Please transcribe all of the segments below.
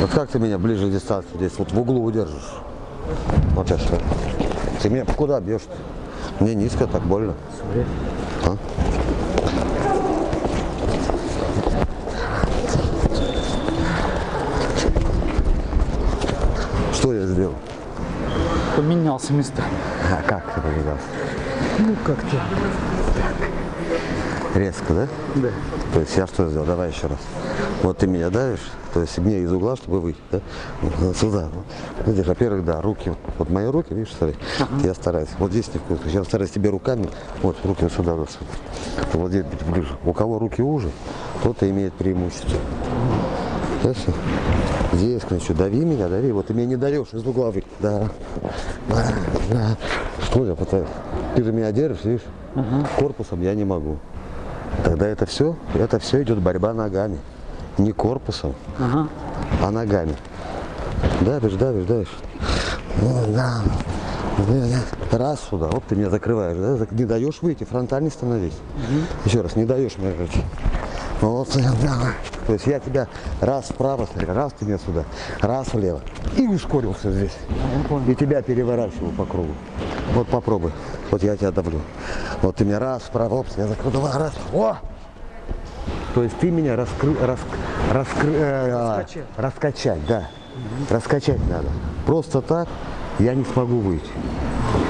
Вот как ты меня ближе к дистанции здесь вот в углу удержишь? Вот сейчас. Ты меня куда бьешь? -то? Мне низко, так больно. А? Что я сделал? Поменялся местами. А как ты поменялся? Ну как-то. Резко, да? Да. То есть я что сделал? Давай еще раз. Вот ты меня давишь, то есть мне из угла, чтобы выйти, да? Сюда. Видишь, во-первых, да, руки, вот, мои руки, видишь, смотри, я стараюсь. Вот здесь не вкусно. Я стараюсь тебе руками, вот руки вот сюда, вот сюда. Вот здесь ближе. У кого руки уже, тот и имеет преимущество. Ясно? Здесь, конечно, дави меня, дави. Вот ты меня не даешь из угла выйти. Да. Да. да. Что я пытаюсь? Ты же меня держишь, видишь? Корпусом я не могу. Тогда это все, это все идет борьба ногами. Не корпусом, Ага. а ногами. Давишь, давишь, давишь. Ну, да. Раз сюда, вот ты меня закрываешь, да? не даешь выйти, фронтальный становись. Еще раз, не даешь мне выйти. Вот, да. То есть я тебя раз вправо, смотри, раз ты меня сюда, раз влево. И ускорился здесь. И тебя переворачиваю по кругу. Вот попробуй. Вот я тебя давлю. Вот ты меня раз вправо, оп, я закрыл, два, раз. О! То есть ты меня раскры, рас, раскры, э, Раскачать. раскачать, да. Раскачать надо. Просто так я не смогу выйти.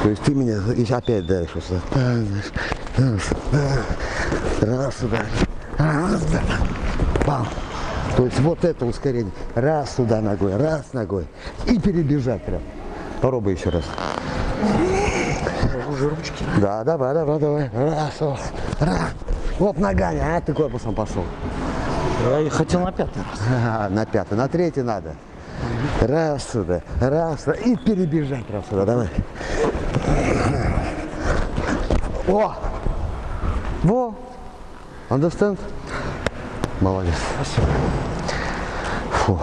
То есть ты меня и опять сюда. Раз, раз сюда. Раз, да. Бам. То есть вот это ускорение. Раз сюда ногой, раз ногой. И перебежать прям. Попробуй еще раз. Уже ручки. Да, давай, давай, давай. Раз, раз. Вот ногами, а ты корпусом пошел. Я и хотел на пятый раз. Ага, на пятый, на третий надо. Раз сюда, раз сюда. И перебежать раз сюда, давай. О! Во! Understand? Молодец. Фу.